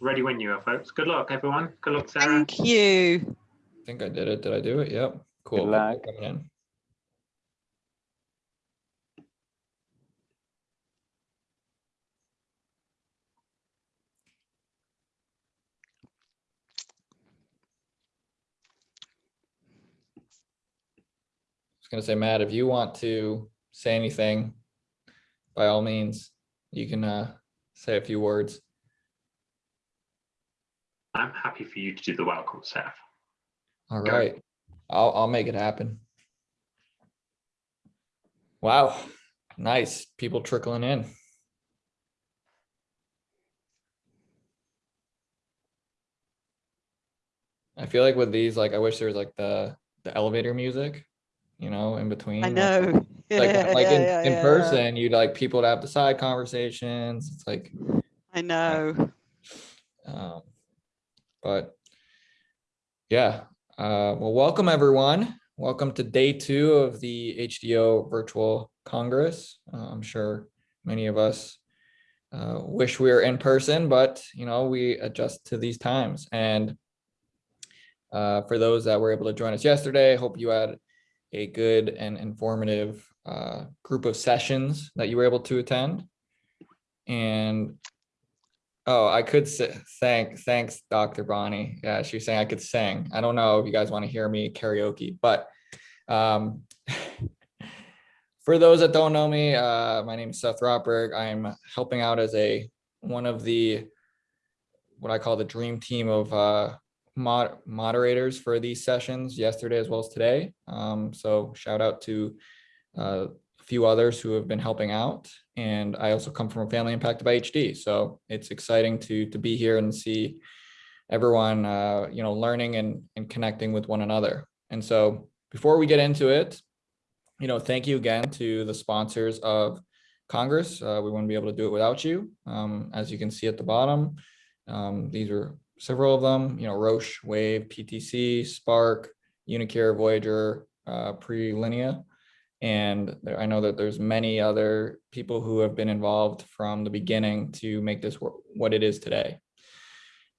Ready when you are, folks. Good luck, everyone. Good luck, Sarah. Thank you. I think I did it. Did I do it? Yep. Cool. Thanks for luck. coming in. I was gonna say, Matt, if you want to say anything, by all means, you can uh, say a few words. I'm happy for you to do the welcome, Seth. All right. Go. I'll, I'll make it happen. Wow, nice. People trickling in. I feel like with these, like, I wish there was like the, the elevator music, you know, in between. I like- know. Like, Yeah, like yeah, in, yeah, in yeah. person, you'd like people to have the side conversations. It's like, I know. um, but yeah, uh, well, welcome everyone. Welcome to day two of the HDYO Virtual Congress. Uh, I'm sure many of us uh, wish we were in person, but you know, we adjust to these times. And uh, for those that were able to join us yesterday, I hope you had a good and informative uh, group of sessions that you were able to attend. And Oh, I could say, thank, thanks, Dr. Bonnie. Yeah, she was saying I could sing. I don't know if you guys want to hear me karaoke, but um, for those that don't know me, uh, my name is Seth Rotberg. I'm helping out as a one of the what I call the dream team of uh, mod moderators for these sessions yesterday as well as today. Um, so shout out to uh, few others who have been helping out. And I also come from a family impacted by HD. So it's exciting to, to be here and see everyone, uh, you know, learning and, and connecting with one another. And so before we get into it, you know, thank you again to the sponsors of Congress. Uh, we wouldn't be able to do it without you. Um, as you can see at the bottom, um, these are several of them, you know, Roche, Wave, PTC, Spark, uniQure, Voyager, uh, Prilenia. And there, I know that there's many other people who have been involved from the beginning to make this what it is today.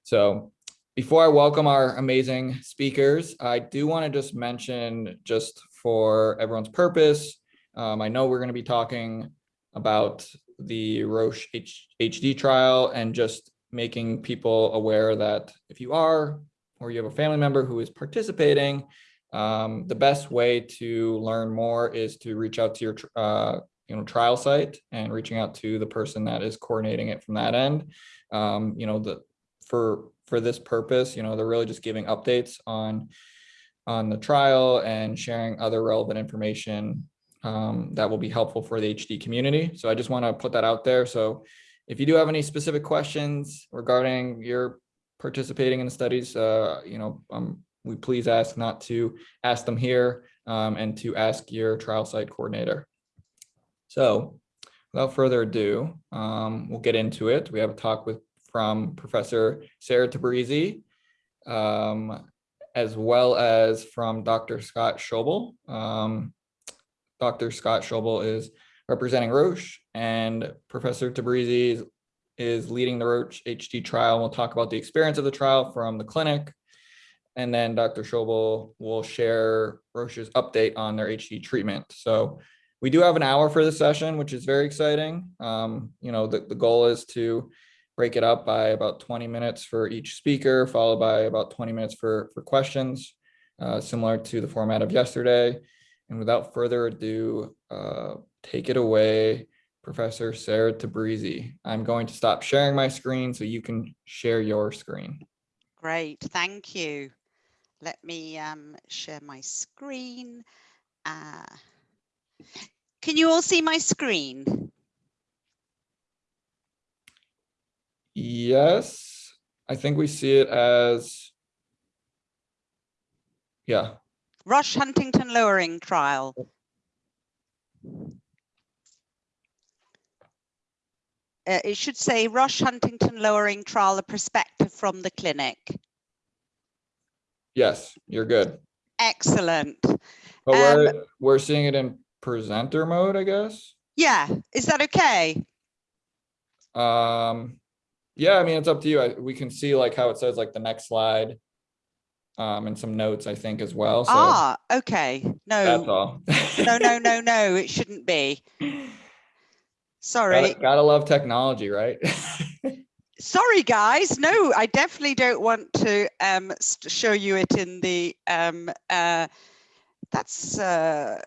So before I welcome our amazing speakers, I do want to just mention just for everyone's purpose, um, I know we're going to be talking about the Roche H HD trial and just making people aware that if you are or you have a family member who is participating, um, the best way to learn more is to reach out to your uh, you know trial site and reaching out to the person that is coordinating it from that end. Um, you know the for for this purpose, you know they're really just giving updates on on the trial and sharing other relevant information um, that will be helpful for the HD community. So I just want to put that out there. So if you do have any specific questions regarding your participating in the studies, uh, you know, um, we please ask not to ask them here um, and to ask your trial site coordinator. So without further ado, um, we'll get into it. We have a talk with from Professor Sarah Tabrizi, um, as well as from Dr. Scott Schobel. Um, Dr. Scott Schobel is representing Roche and Professor Tabrizi is, is leading the Roche HD trial. We'll talk about the experience of the trial from the clinic. And then Dr. Schobel will share Roche's update on their HD treatment. So we do have an hour for the session, which is very exciting. Um, you know, the, the goal is to break it up by about 20 minutes for each speaker, followed by about 20 minutes for, for questions, uh, similar to the format of yesterday. And without further ado, uh, take it away, Professor Sarah Tabrizi. I'm going to stop sharing my screen so you can share your screen. Great. Thank you. Let me um, share my screen. Uh, can you all see my screen? Yes, I think we see it as, yeah, Roche Huntingtin lowering trial. Uh, it should say Roche Huntingtin lowering trial, a perspective from the clinic. Yes, you're good. Excellent. But we're, we're seeing it in presenter mode, I guess. Yeah, is that okay? Um, yeah, I mean, it's up to you. I, we can see like how it says like the next slide. Um, and some notes, I think, as well. So Ah, okay. No, that's No, all. no, no, no, no, it shouldn't be. Sorry. Gotta, gotta love technology, right? Sorry, guys. No, I definitely don't want to um, show you it in the. Um, uh, that's. Uh,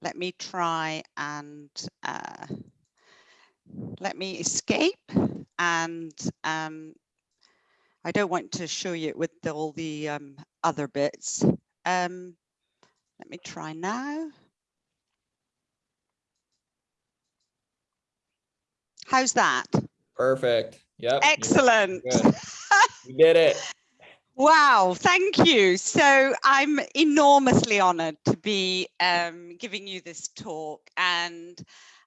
let me try and uh, let me escape. And um, I don't want to show you it with all the um, other bits. Um, let me try now. How's that? Perfect. Yep. Excellent. We did it. Wow, thank you. So I'm enormously honored to be um, giving you this talk and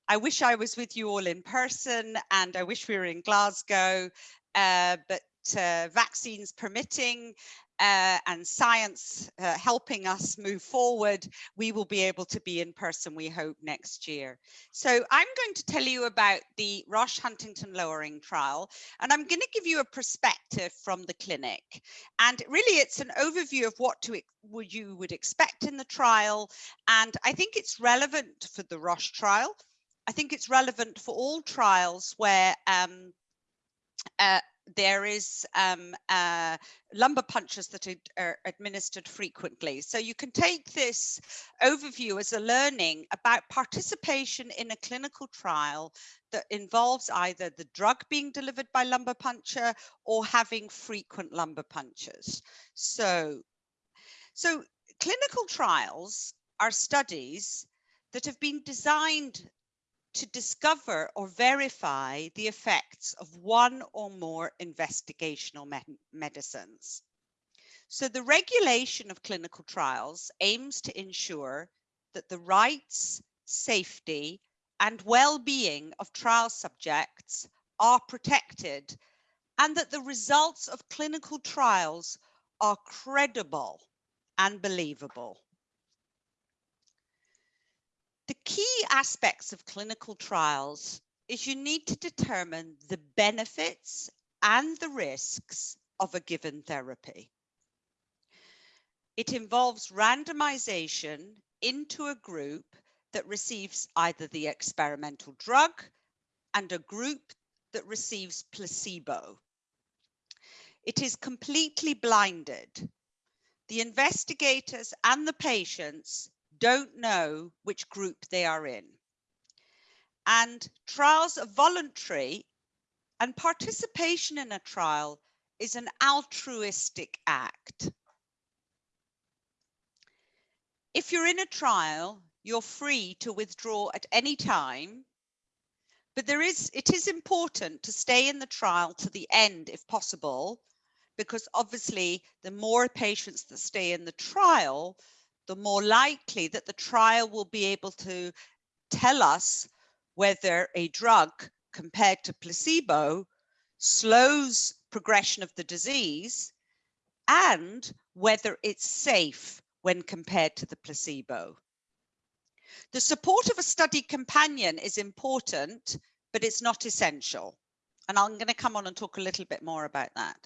I wish I was with you all in person and I wish we were in Glasgow, uh, but uh, vaccines permitting uh, and science uh, helping us move forward, we will be able to be in person, we hope, next year. So I'm going to tell you about the Roche Huntingtin lowering trial, and I'm going to give you a perspective from the clinic. And really, it's an overview of what to you would expect in the trial. And I think it's relevant for the Roche trial. I think it's relevant for all trials where um, uh, there is um, uh, lumbar punctures that are, administered frequently. So you can take this overview as a learning about participation in a clinical trial that involves either the drug being delivered by lumbar puncture or having frequent lumbar punctures. So, so clinical trials are studies that have been designed to discover or verify the effects of one or more investigational me medicines. So the regulation of clinical trials aims to ensure that the rights, safety, and well-being of trial subjects are protected and that the results of clinical trials are credible and believable. The key aspects of clinical trials is you need to determine the benefits and the risks of a given therapy. It involves randomization into a group that receives either the experimental drug and a group that receives placebo. It is completely blinded. The investigators and the patients don't know which group they are in. And trials are voluntary and participation in a trial is an altruistic act. If you're in a trial, you're free to withdraw at any time, but there is, it is important to stay in the trial to the end if possible, because obviously the more patients that stay in the trial, the more likely that the trial will be able to tell us whether a drug compared to placebo slows progression of the disease and whether it's safe when compared to the placebo. The support of a study companion is important, but it's not essential. And I'm going to come on and talk a little bit more about that.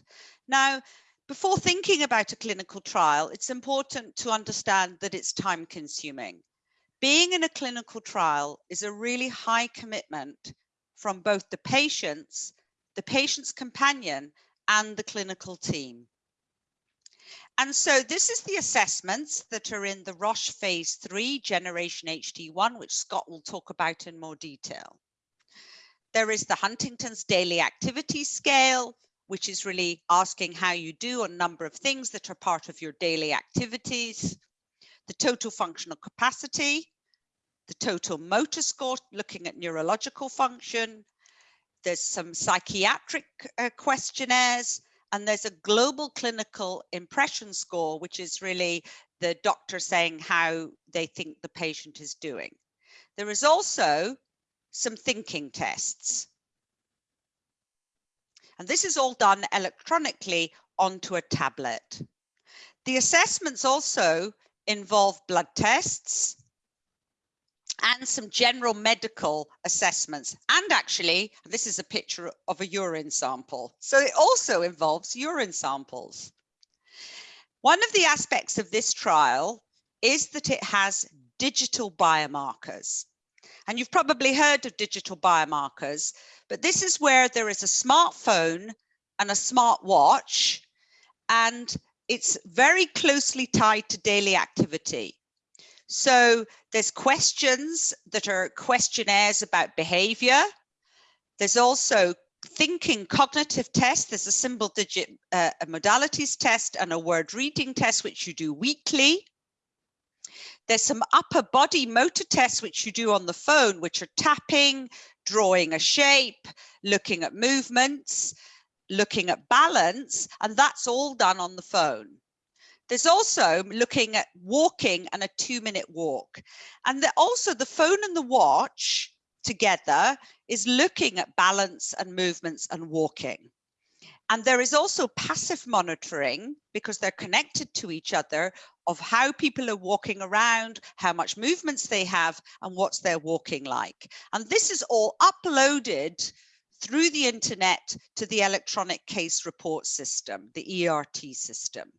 Now, before thinking about a clinical trial, it's important to understand that it's time consuming. Being in a clinical trial is a really high commitment from both the patients, the patient's companion, and the clinical team. And so this is the assessments that are in the Roche phase three generation HD1, which Scott will talk about in more detail. There is the Huntington's daily activity scale, which is really asking how you do a number of things that are part of your daily activities, the total functional capacity, the total motor score, looking at neurological function. There's some psychiatric uh, questionnaires, and there's a global clinical impression score, which is really the doctor saying how they think the patient is doing. There is also some thinking tests. And this is all done electronically onto a tablet. The assessments also involve blood tests, and some general medical assessments. And actually, this is a picture of a urine sample. So it also involves urine samples. One of the aspects of this trial is that it has digital biomarkers. And you've probably heard of digital biomarkers, but this is where there is a smartphone and a smartwatch, and it's very closely tied to daily activity. So there's questions that are questionnaires about behavior. There's also thinking cognitive tests. There's a symbol digit uh, modalities test and a word reading test, which you do weekly. There's some upper body motor tests which you do on the phone, which are tapping, drawing a shape, looking at movements, looking at balance, and that's all done on the phone. There's also looking at walking and a two minute walk. And also the phone and the watch together is looking at balance and movements and walking. And there is also passive monitoring because they're connected to each other of how people are walking around, how much movements they have, and what's their walking like. And this is all uploaded through the internet to the electronic case report system, the ERT system.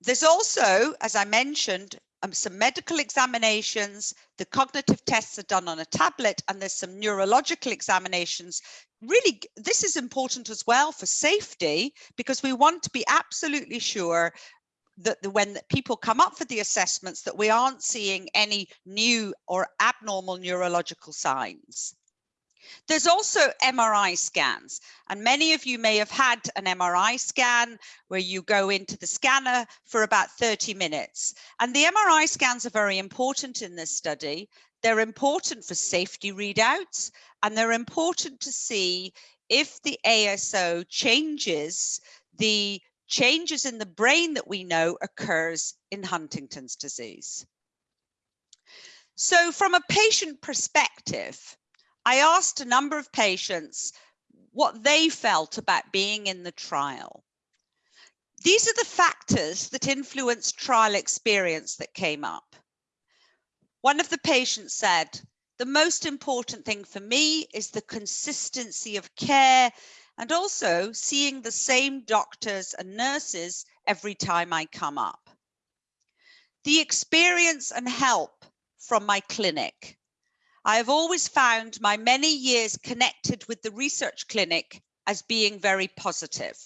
There's also, as I mentioned, um, some medical examinations, the cognitive tests are done on a tablet, and there's some neurological examinations. Really, this is important as well for safety because we want to be absolutely sure that the, when people come up for the assessments that we aren't seeing any new or abnormal neurological signs. There's also MRI scans, and many of you may have had an MRI scan where you go into the scanner for about 30 minutes. And the MRI scans are very important in this study. They're important for safety readouts, and they're important to see if the ASO changes the changes in the brain that we know occurs in Huntington's disease. So from a patient perspective, I asked a number of patients what they felt about being in the trial. These are the factors that influence trial experience that came up. One of the patients said, the most important thing for me is the consistency of care and also seeing the same doctors and nurses every time I come up. The experience and help from my clinic. I have always found my many years connected with the research clinic as being very positive.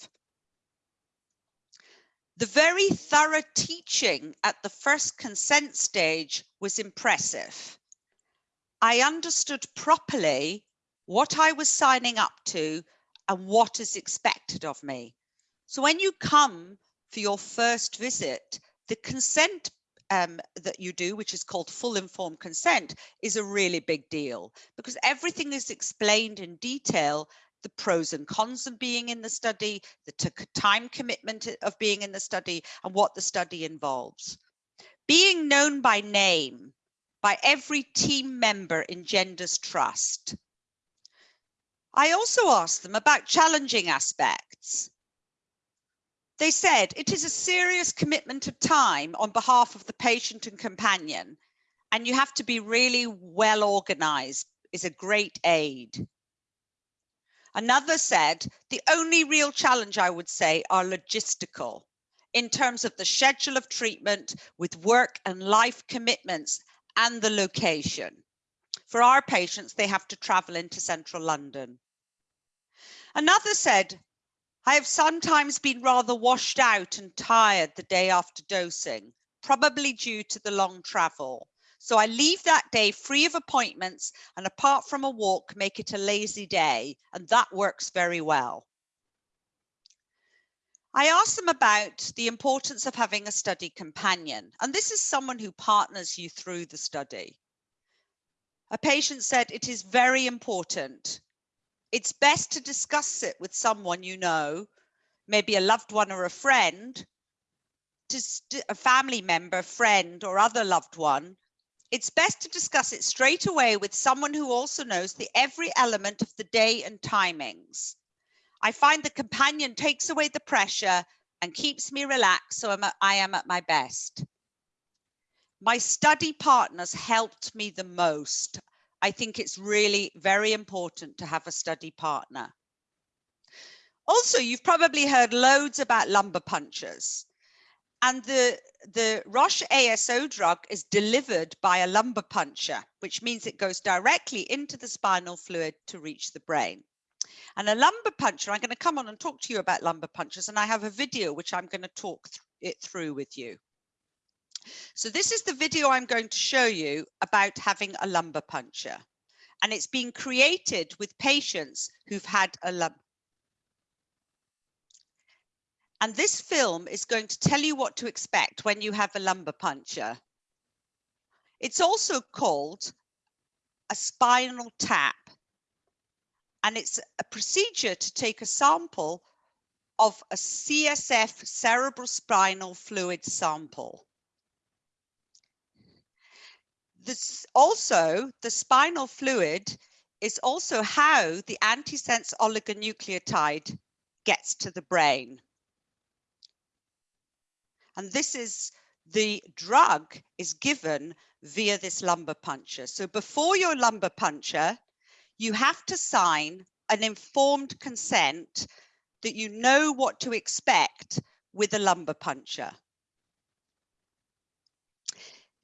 The very thorough teaching at the first consent stage was impressive. I understood properly what I was signing up to and what is expected of me. So when you come for your first visit, the consent um, that you do, which is called full informed consent, is a really big deal because everything is explained in detail the pros and cons of being in the study, the time commitment of being in the study, and what the study involves. Being known by name by every team member engenders trust. I also asked them about challenging aspects. They said it is a serious commitment of time on behalf of the patient and companion, and you have to be really well organized is a great aid. Another said, the only real challenge I would say are logistical in terms of the schedule of treatment with work and life commitments and the location. For our patients, they have to travel into central London. Another said, I have sometimes been rather washed out and tired the day after dosing, probably due to the long travel. So I leave that day free of appointments and apart from a walk, make it a lazy day. And that works very well. I asked them about the importance of having a study companion. And this is someone who partners you through the study. A patient said it is very important it's best to discuss it with someone you know, maybe a loved one or a friend, to a family member, friend, or other loved one. It's best to discuss it straight away with someone who also knows the every element of the day and timings. I find the companion takes away the pressure and keeps me relaxed so I'm a, I am at my best. My study partners helped me the most. I think it's really very important to have a study partner. Also, you've probably heard loads about lumbar punctures. And the, the Roche ASO drug is delivered by a lumbar puncture, which means it goes directly into the spinal fluid to reach the brain. And a lumbar puncture, I'm going to come on and talk to you about lumbar punctures, and I have a video which I'm going to talk th it through with you. So this is the video I'm going to show you about having a lumbar puncture. And it's been created with patients who've had a lumbar. And this film is going to tell you what to expect when you have a lumbar puncture. It's also called a spinal tap. And it's a procedure to take a sample of a CSF cerebral spinal fluid sample. This also, the spinal fluid is also how the antisense oligonucleotide gets to the brain. And this is the drug is given via this lumbar puncture. So before your lumbar puncture, you have to sign an informed consent that you know what to expect with a lumbar puncture.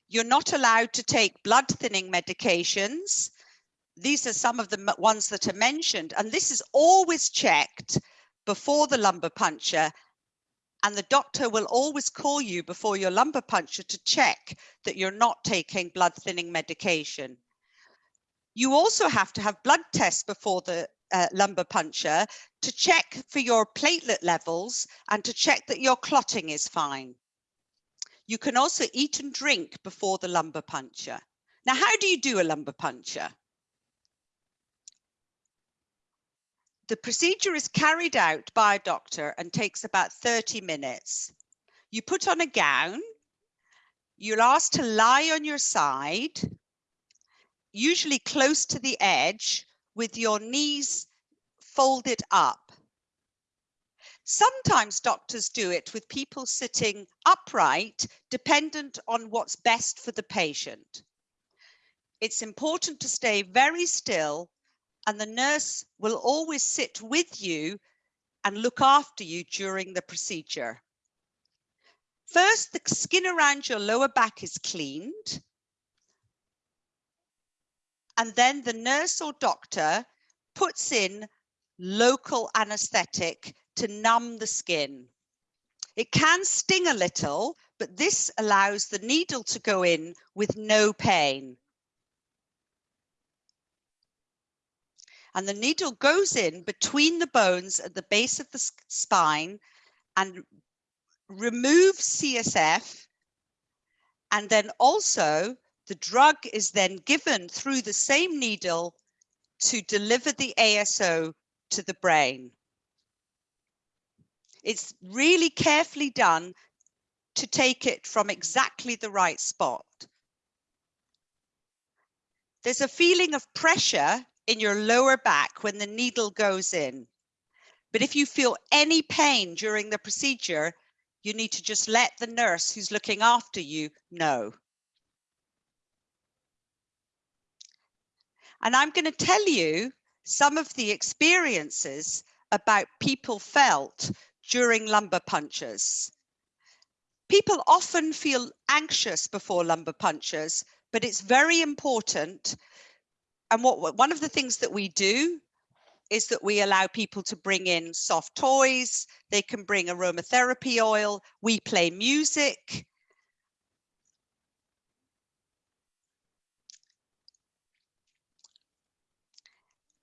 You're not allowed to take blood thinning medications. These are some of the ones that are mentioned, and this is always checked before the lumbar puncture. And the doctor will always call you before your lumbar puncture to check that you're not taking blood thinning medication. You also have to have blood tests before the uh, lumbar puncture to check for your platelet levels and to check that your clotting is fine. You can also eat and drink before the lumbar puncture. Now, how do you do a lumbar puncture? The procedure is carried out by a doctor and takes about 30 minutes. You put on a gown, you're asked to lie on your side, usually close to the edge with your knees folded up. Sometimes doctors do it with people sitting upright, dependent on what's best for the patient. It's important to stay very still and the nurse will always sit with you and look after you during the procedure. First, the skin around your lower back is cleaned. And then the nurse or doctor puts in local anesthetic to numb the skin. It can sting a little, but this allows the needle to go in with no pain. And the needle goes in between the bones at the base of the spine and removes CSF. And then also the drug is then given through the same needle to deliver the ASO to the brain. It's really carefully done to take it from exactly the right spot. There's a feeling of pressure in your lower back when the needle goes in. But if you feel any pain during the procedure, you need to just let the nurse who's looking after you know. And I'm going to tell you some of the experiences about people felt during lumbar punctures. People often feel anxious before lumbar punctures, but it's very important. And what one of the things that we do is that we allow people to bring in soft toys, they can bring aromatherapy oil, we play music,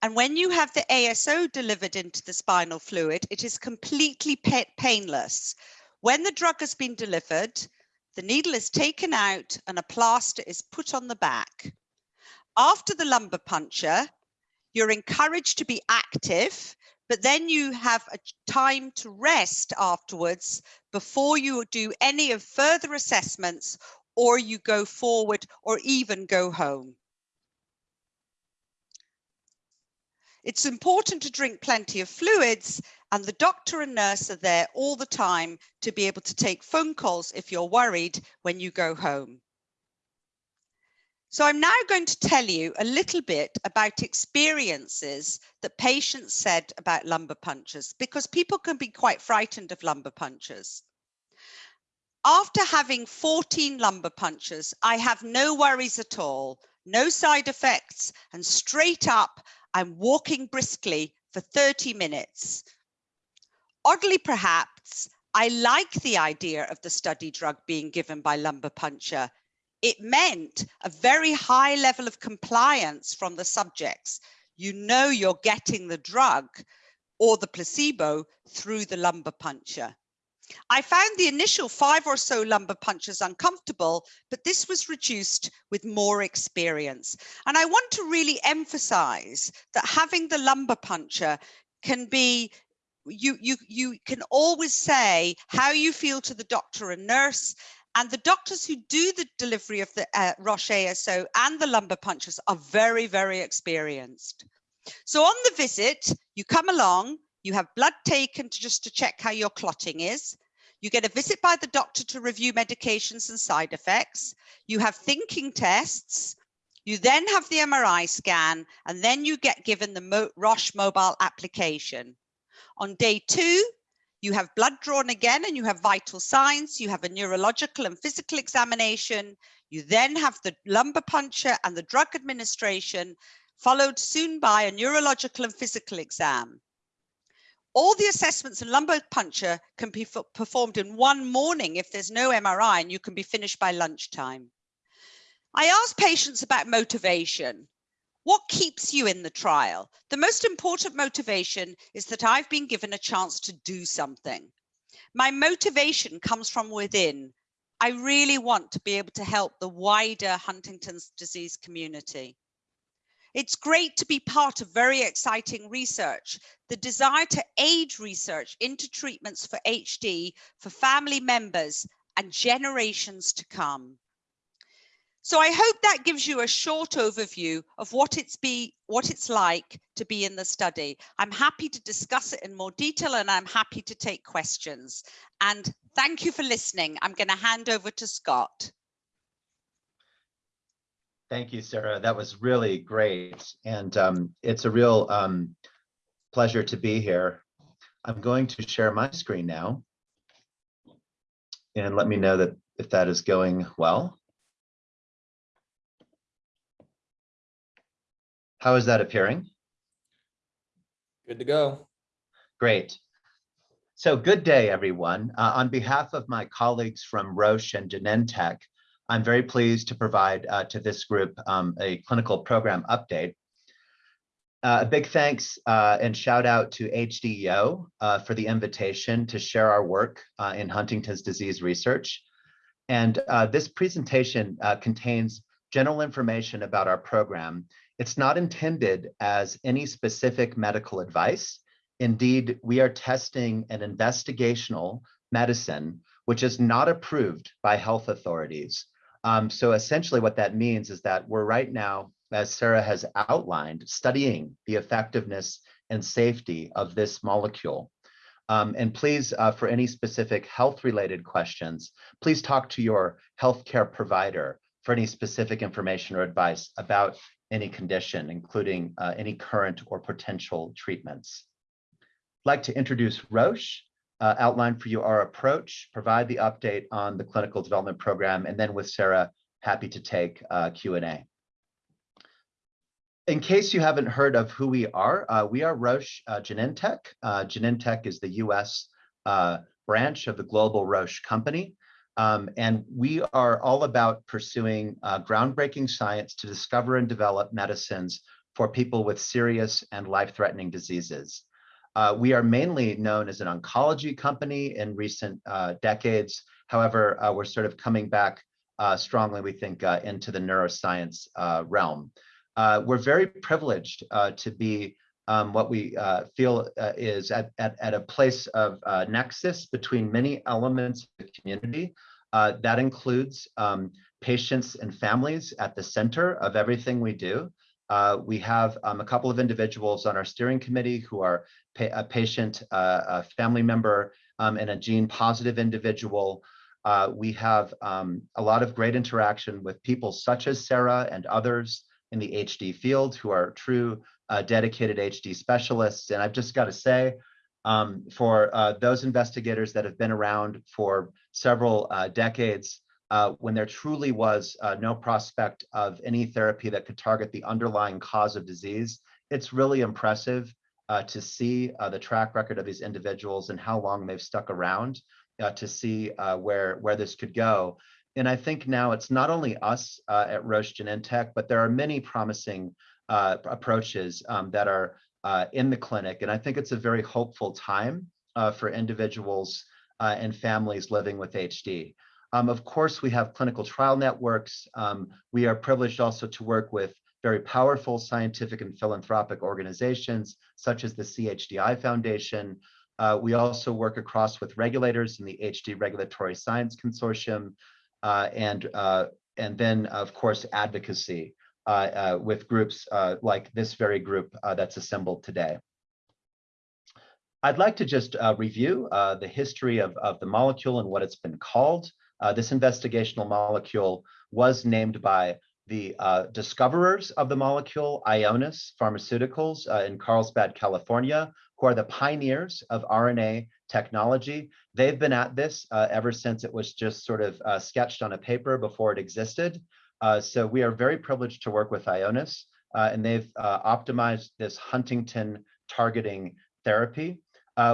And when you have the ASO delivered into the spinal fluid, it is completely painless. When the drug has been delivered, the needle is taken out and a plaster is put on the back. After the lumbar puncture, you're encouraged to be active, but then you have a time to rest afterwards before you do any of further assessments or you go forward or even go home. It's important to drink plenty of fluids and the doctor and nurse are there all the time to be able to take phone calls if you're worried when you go home. So I'm now going to tell you a little bit about experiences that patients said about lumbar punctures because people can be quite frightened of lumbar punctures. After having 14 lumbar punctures, I have no worries at all, no side effects, and straight up, I'm walking briskly for 30 minutes. Oddly, perhaps, I like the idea of the study drug being given by lumbar puncture. It meant a very high level of compliance from the subjects. You know you're getting the drug or the placebo through the lumbar puncture. I found the initial five or so lumbar punctures uncomfortable, but this was reduced with more experience. And I want to really emphasize that having the lumbar puncture can be you you you can always say how you feel to the doctor and nurse and the doctors who do the delivery of the uh, Roche ASO and the lumbar punctures are very, very experienced. So on the visit, you come along, you have blood taken to just to check how your clotting is. You get a visit by the doctor to review medications and side effects. You have thinking tests. You then have the MRI scan, and then you get given the Mo Roche mobile application. On day two, you have blood drawn again and you have vital signs. You have a neurological and physical examination. You then have the lumbar puncture and the drug administration, followed soon by a neurological and physical exam. All the assessments and lumbar puncture can be performed in one morning if there's no MRI and you can be finished by lunchtime. I ask patients about motivation. What keeps you in the trial? The most important motivation is that I've been given a chance to do something. My motivation comes from within. I really want to be able to help the wider Huntington's disease community. It's great to be part of very exciting research. The desire to aid research into treatments for HD for family members and generations to come. So I hope that gives you a short overview of what it's be what it's like to be in the study. I'm happy to discuss it in more detail and I'm happy to take questions. And thank you for listening. I'm going to hand over to Scott. Thank you, Sarah. That was really great. And um, it's a real um, pleasure to be here. I'm going to share my screen now. And let me know that if that is going well. How is that appearing? Good to go. Great. So good day, everyone. Uh, on behalf of my colleagues from Roche and Genentech, I'm very pleased to provide uh, to this group um, a clinical program update. Uh, a big thanks uh, and shout out to HDYO uh, for the invitation to share our work uh, in Huntington's disease research. And this presentation contains general information about our program it's not intended as any specific medical advice. Indeed, we are testing an investigational medicine which is not approved by health authorities. Um, so essentially what that means is that we're right now, as Sarah has outlined, studying the effectiveness and safety of this molecule. Um, and please, uh, for any specific health related questions, please talk to your healthcare provider for any specific information or advice about any condition, including uh, any current or potential treatments. I'd like to introduce Roche, uh, outline for you our approach, provide the update on the clinical development program, and then with Sarah, happy to take uh, Q&A. In case you haven't heard of who we are, uh, we are Roche uh, Genentech. Uh, Genentech is the US branch of the global Roche company. Um, and we are all about pursuing uh, groundbreaking science to discover and develop medicines for people with serious and life-threatening diseases. Uh, we are mainly known as an oncology company in recent uh, decades. However, uh, we're sort of coming back uh, strongly, we think, uh, into the neuroscience realm. we're very privileged to be um, what we feel is at, at, at, a place of nexus between many elements of the community, uh, that includes um, patients and families at the center of everything we do. Uh, we have um, a couple of individuals on our steering committee who are pa a patient, uh, a family member, um, and a gene positive individual. Uh, we have um, a lot of great interaction with people such as Sarah and others in the HD field who are true uh, dedicated HD specialists. And I've just got to say, um, for uh, those investigators that have been around for several uh, decades, uh, when there truly was uh, no prospect of any therapy that could target the underlying cause of disease, it's really impressive uh, to see the track record of these individuals and how long they've stuck around to see where, where this could go. And I think now it's not only us uh, at Roche Genentech, but there are many promising uh, approaches um, that are in the clinic. And I think it's a very hopeful time for individuals and families living with HD. Um, of course, we have clinical trial networks. Um, we are privileged also to work with very powerful scientific and philanthropic organizations, such as the CHDI Foundation. Uh, we also work across with regulators in the HD Regulatory Science Consortium, uh, and, uh, and then, of course, advocacy uh, uh, with groups uh, like this very group that's assembled today. I'd like to just review the history of, of the molecule and what it's been called. this investigational molecule was named by the uh, discoverers of the molecule, Ionis Pharmaceuticals uh, in Carlsbad, California, who are the pioneers of RNA technology. They've been at this uh, ever since it was just sort of uh, sketched on a paper before it existed. Uh, so we are very privileged to work with Ionis, uh, and they've optimized this Huntingtin targeting therapy.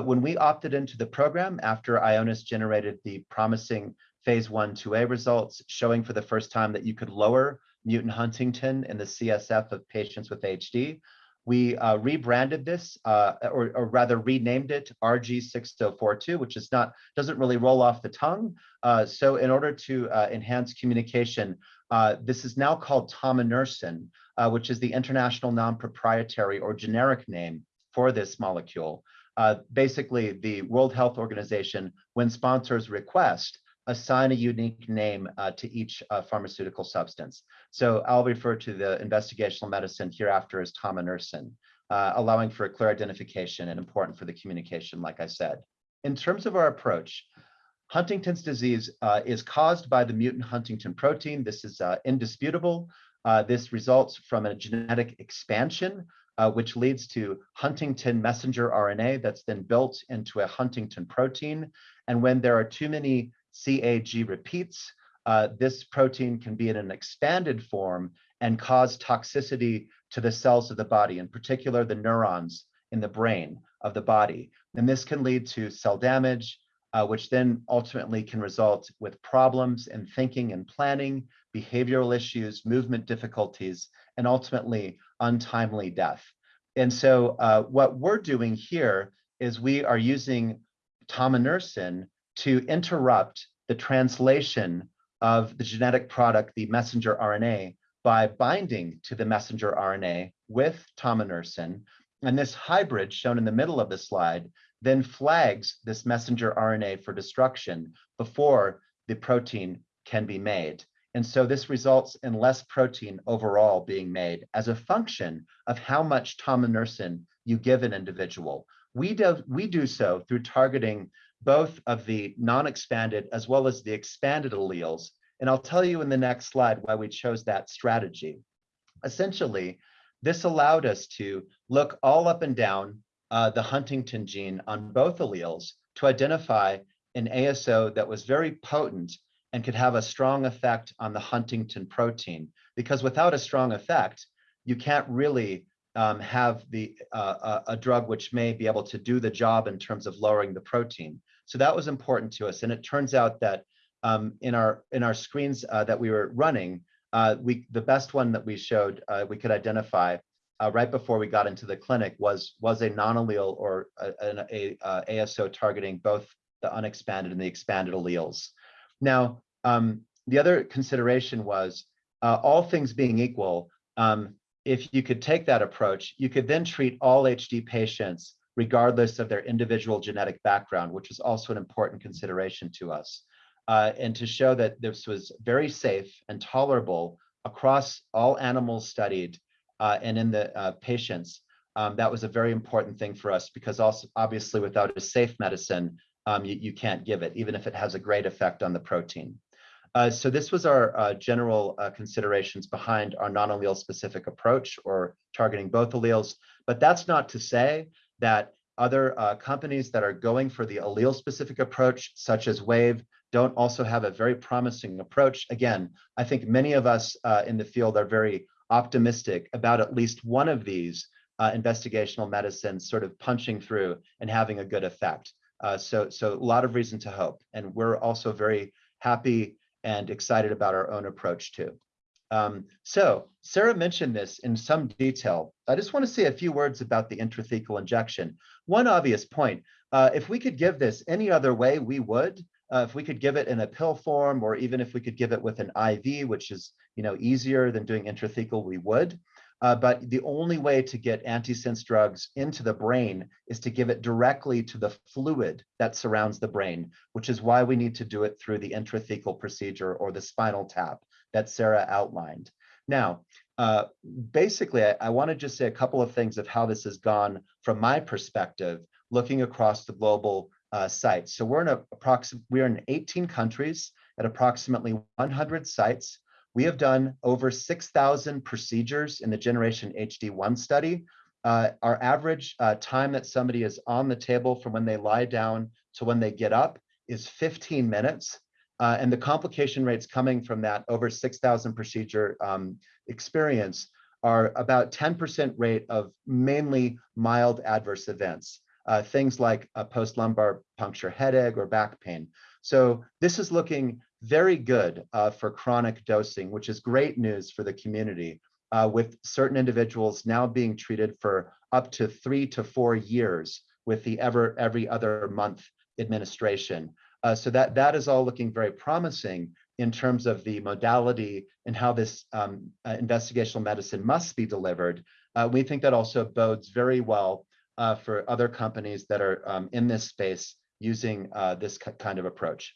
when we opted into the program after Ionis generated the promising phase one 2A results showing for the first time that you could lower mutant Huntingtin in the CSF of patients with HD. We uh, rebranded this, uh, or, or, rather renamed it RG6042, which is not doesn't really roll off the tongue. Uh, so in order to uh, enhance communication, uh, this is now called tominersen, uh, which is the international non-proprietary or generic name for this molecule. basically, the World Health Organization, when sponsors request, assign a unique name uh, to each uh, pharmaceutical substance. So I'll refer to the investigational medicine hereafter as tominersen, uh, allowing for a clear identification and important for the communication, like I said. In terms of our approach, Huntingtin's disease uh, is caused by the mutant Huntingtin protein. This is uh, indisputable. Uh, this results from a genetic expansion which leads to Huntingtin messenger RNA that's then built into a Huntington protein. And when there are too many CAG repeats, uh, this protein can be in an expanded form and cause toxicity to the cells of the body, in particular the neurons in the brain of the body. And this can lead to cell damage, uh, which then ultimately can result with problems in thinking and planning, behavioral issues, movement difficulties, and ultimately untimely death. And so uh, what we're doing here is we are using tominersen to interrupt the translation of the genetic product, the messenger RNA, by binding to the messenger RNA with tominersen. And this hybrid shown in the middle of the slide then flags this messenger RNA for destruction before the protein can be made. And so this results in less protein overall being made as a function of how much tominersen you give an individual. We do, we do so through targeting both of the non-expanded as well as the expanded alleles. And I'll tell you in the next slide why we chose that strategy. Essentially, this allowed us to look all up and down uh, the Huntingtin gene on both alleles to identify an ASO that was very potent and could have a strong effect on the Huntingtin protein. Because without a strong effect, you can't really um, have the uh, a, a drug which may be able to do the job in terms of lowering the protein. So that was important to us. And it turns out that um, in our in our screens uh, that we were running, uh, we the best one that we showed uh, we could identify uh, right before we got into the clinic was was a non-allele or a, a, a, ASO targeting both the unexpanded and the expanded alleles. Now, um, the other consideration was uh, all things being equal, um, if you could take that approach, you could then treat all HD patients regardless of their individual genetic background, which is also an important consideration to us. Uh, and to show that this was very safe and tolerable across all animals studied uh, and in the uh, patients, um, that was a very important thing for us because also obviously without a safe medicine, um, you, you can't give it, even if it has a great effect on the protein. Uh, so this was our uh, general uh, considerations behind our non-allele specific approach or targeting both alleles. But that's not to say that other uh, companies that are going for the allele specific approach, such as Wave, don't also have a very promising approach. Again, I think many of us uh, in the field are very optimistic about at least one of these uh, investigational medicines sort of punching through and having a good effect. Uh, so, so a lot of reason to hope. And we're also very happy and excited about our own approach too. Um, so Sarah mentioned this in some detail. I just want to say a few words about the intrathecal injection. One obvious point, uh, if we could give this any other way, we would. Uh, if we could give it in a pill form, or even if we could give it with an IV, which is you know easier than doing intrathecal, we would. Uh, but the only way to get antisense drugs into the brain is to give it directly to the fluid that surrounds the brain, which is why we need to do it through the intrathecal procedure or the spinal tap that Sarah outlined. Now, uh, basically, I, I want to just say a couple of things of how this has gone from my perspective, looking across the global uh, sites. So we're in a approximate, we're in 18 countries at approximately 100 sites. We have done over 6,000 procedures in the Generation HD1 study. Uh, our average uh, time that somebody is on the table from when they lie down to when they get up is 15 minutes. Uh, and the complication rates coming from that over 6,000 procedure um, experience are about 10% rate of mainly mild adverse events, uh, things like a post-lumbar puncture headache or back pain. So this is looking very good uh, for chronic dosing, which is great news for the community, uh, with certain individuals now being treated for up to three to four years with the ever every other month administration. Uh, so that that is all looking very promising in terms of the modality and how this um, uh, investigational medicine must be delivered. Uh, we think that also bodes very well uh, for other companies that are um, in this space using this kind of approach.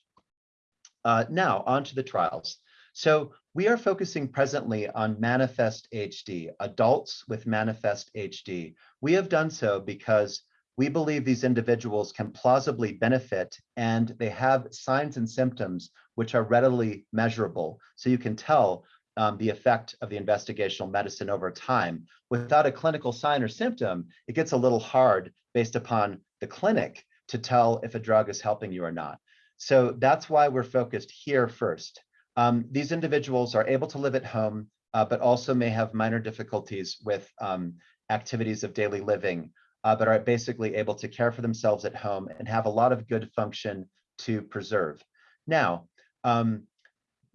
Uh, now, on to the trials. So we are focusing presently on Manifest HD, adults with Manifest HD. We have done so because we believe these individuals can plausibly benefit and they have signs and symptoms which are readily measurable. So you can tell um, the effect of the investigational medicine over time. Without a clinical sign or symptom, it gets a little hard based upon the clinic to tell if a drug is helping you or not. So that's why we're focused here first. Um, these individuals are able to live at home, uh, but also may have minor difficulties with um, activities of daily living, uh, but are basically able to care for themselves at home and have a lot of good function to preserve. Now, um,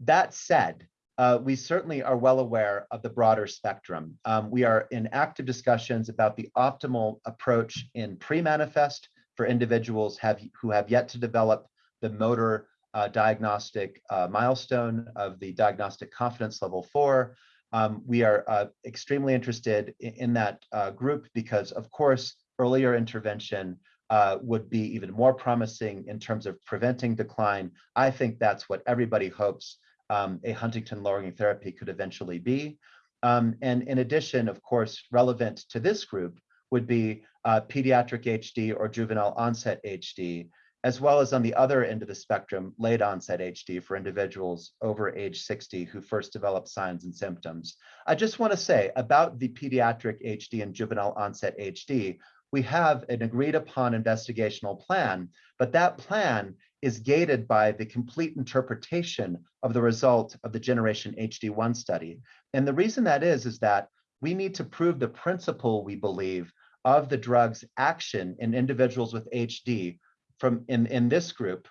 that said, uh, we certainly are well aware of the broader spectrum. Um, we are in active discussions about the optimal approach in pre-manifest for individuals have, who have yet to develop the motor uh, diagnostic uh, milestone of the diagnostic confidence level four. Um, we are uh, extremely interested in, in that uh, group because, of course, earlier intervention uh, would be even more promising in terms of preventing decline. I think that's what everybody hopes um, a Huntingtin lowering therapy could eventually be. Um, and in addition, of course, relevant to this group would be uh, pediatric HD or juvenile onset HD, as well as on the other end of the spectrum, late onset HD for individuals over age 60 who first develop signs and symptoms. I just want to say about the pediatric HD and juvenile onset HD, we have an agreed upon investigational plan, but that plan is gated by the complete interpretation of the result of the Generation HD1 study. And the reason that is, is that we need to prove the principle, we believe, of the drug's action in individuals with HD from in, in this group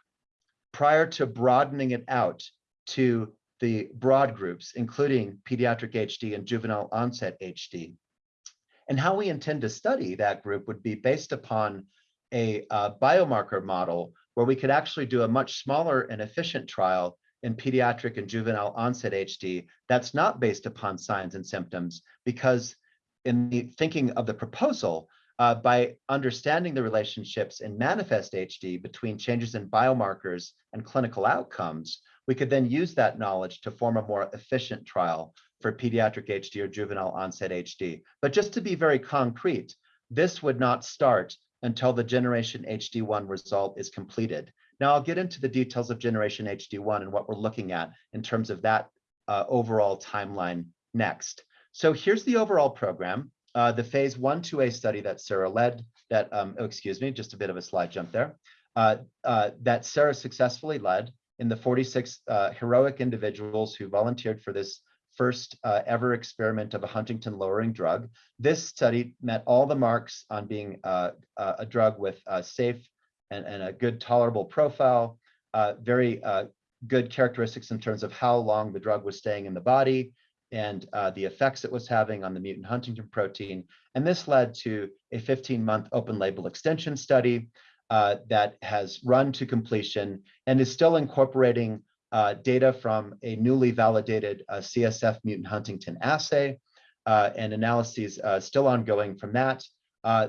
prior to broadening it out to the broad groups, including pediatric HD and juvenile onset HD. And how we intend to study that group would be based upon a biomarker model where we could actually do a much smaller and efficient trial in pediatric and juvenile onset HD that's not based upon signs and symptoms because in the thinking of the proposal, uh, by understanding the relationships in manifest HD between changes in biomarkers and clinical outcomes, we could then use that knowledge to form a more efficient trial for pediatric HD or juvenile onset HD. But just to be very concrete, this would not start until the Generation HD1 result is completed. Now I'll get into the details of Generation HD1 and what we're looking at in terms of that uh, overall timeline next. So here's the overall program. Uh, the phase one, 2A study that Sarah led, that, um, oh, excuse me, just a bit of a slide jump there, uh, uh, that Sarah successfully led in the 46 uh, heroic individuals who volunteered for this first uh, ever experiment of a Huntingtin lowering drug. This study met all the marks on being uh, a drug with a safe and, and a good tolerable profile, very good characteristics in terms of how long the drug was staying in the body, and uh, the effects it was having on the mutant Huntingtin protein. And this led to a 15 month open label extension study uh, that has run to completion and is still incorporating uh, data from a newly validated uh, CSF mutant Huntingtin assay uh, and analyses uh, still ongoing from that.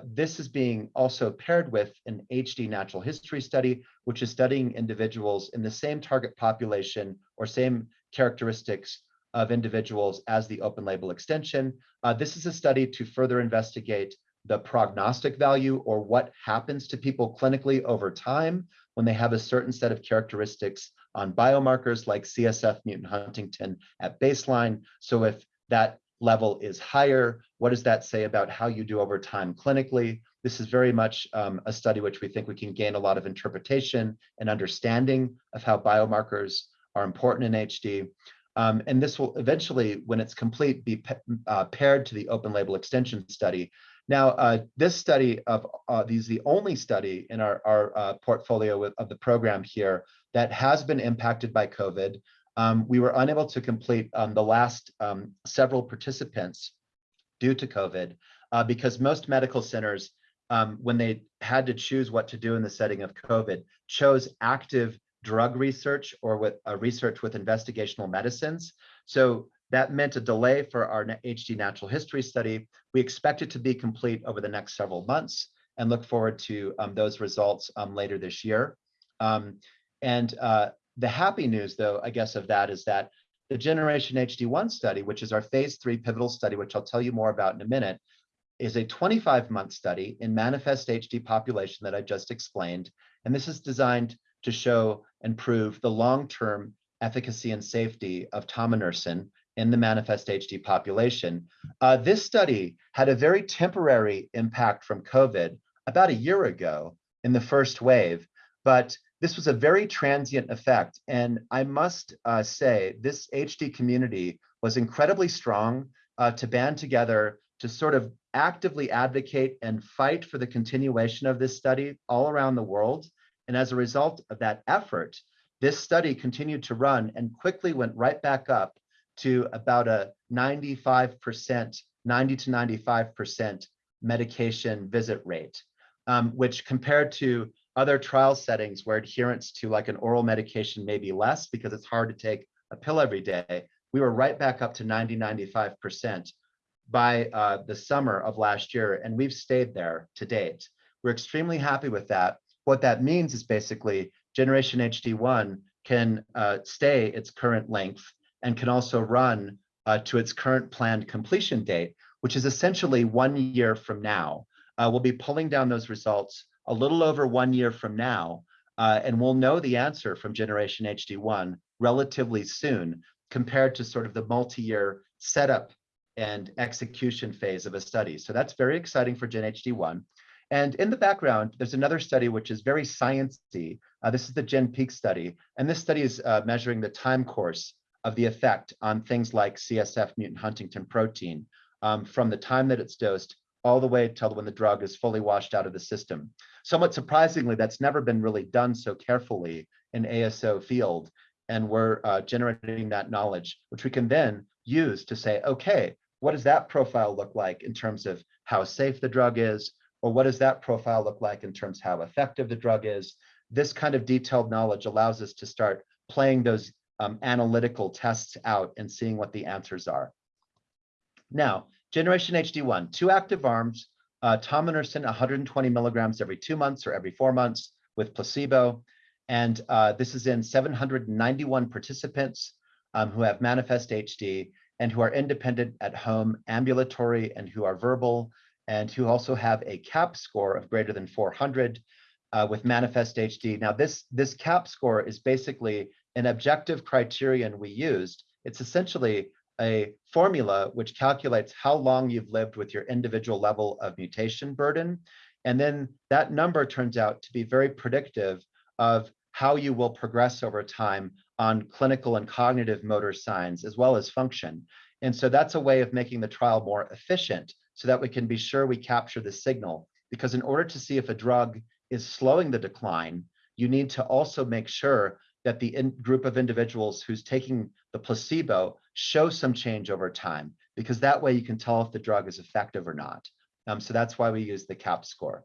this is being also paired with an HD natural history study, which is studying individuals in the same target population or same characteristics of individuals as the open label extension. Uh, this is a study to further investigate the prognostic value or what happens to people clinically over time when they have a certain set of characteristics on biomarkers like CSF mutant Huntingtin at baseline. So if that level is higher, what does that say about how you do over time clinically? This is very much um, a study which we think we can gain a lot of interpretation and understanding of how biomarkers are important in HD. Um, and this will eventually, when it's complete, be uh, paired to the open label extension study. Now, uh, this study of uh, these the only study in our, our uh, portfolio with, of the program here that has been impacted by COVID. Um, we were unable to complete um, the last um, several participants due to COVID uh, because most medical centers, um, when they had to choose what to do in the setting of COVID, chose active drug research or with uh, research with investigational medicines. So that meant a delay for our HD natural history study. We expect it to be complete over the next several months and look forward to um, those results um, later this year. Um, and uh, the happy news, though, I guess, of that is that the Generation HD1 study, which is our phase three pivotal study, which I'll tell you more about in a minute, is a 25 month study in manifest HD population that I just explained. And this is designed to show and prove the long-term efficacy and safety of tominersen in the manifest HD population. Uh, this study had a very temporary impact from COVID about a year ago in the first wave, but this was a very transient effect. And I must uh, say, this HD community was incredibly strong uh, to band together to sort of actively advocate and fight for the continuation of this study all around the world. And as a result of that effort, this study continued to run and quickly went right back up to about a 95%, 90 to 95% medication visit rate, um, which compared to other trial settings where adherence to like an oral medication may be less because it's hard to take a pill every day, we were right back up to 90, 95% by uh, the summer of last year, and we've stayed there to date. We're extremely happy with that. What that means is basically Generation HD1 can uh, stay its current length and can also run uh, to its current planned completion date, which is essentially one year from now. Uh, we'll be pulling down those results a little over one year from now, uh, and we'll know the answer from Generation HD1 relatively soon compared to sort of the multi-year setup and execution phase of a study. So that's very exciting for Gen HD1. And in the background, there's another study which is very sciencey. Uh, this is the Gen Peak study. And this study is uh, measuring the time course of the effect on things like CSF mutant Huntingtin protein um, from the time that it's dosed all the way till when the drug is fully washed out of the system. Somewhat surprisingly, that's never been really done so carefully in ASO field. And we're uh, generating that knowledge, which we can then use to say, okay, what does that profile look like in terms of how safe the drug is, or what does that profile look like in terms of how effective the drug is? This kind of detailed knowledge allows us to start playing those um, analytical tests out and seeing what the answers are. Now, Generation HD1, two active arms, uh, tominersen 120 milligrams every two months or every four months with placebo. And uh, this is in 791 participants um, who have manifest HD and who are independent at home, ambulatory, and who are verbal and who also have a CAP score of greater than 400 uh, with Manifest HD. Now, this, this CAP score is basically an objective criterion we used. It's essentially a formula which calculates how long you've lived with your individual level of mutation burden. And then that number turns out to be very predictive of how you will progress over time on clinical and cognitive motor signs as well as function. And so that's a way of making the trial more efficient so that we can be sure we capture the signal. Because in order to see if a drug is slowing the decline, you need to also make sure that the group of individuals who's taking the placebo show some change over time, because that way you can tell if the drug is effective or not. Um, so that's why we use the CAP score.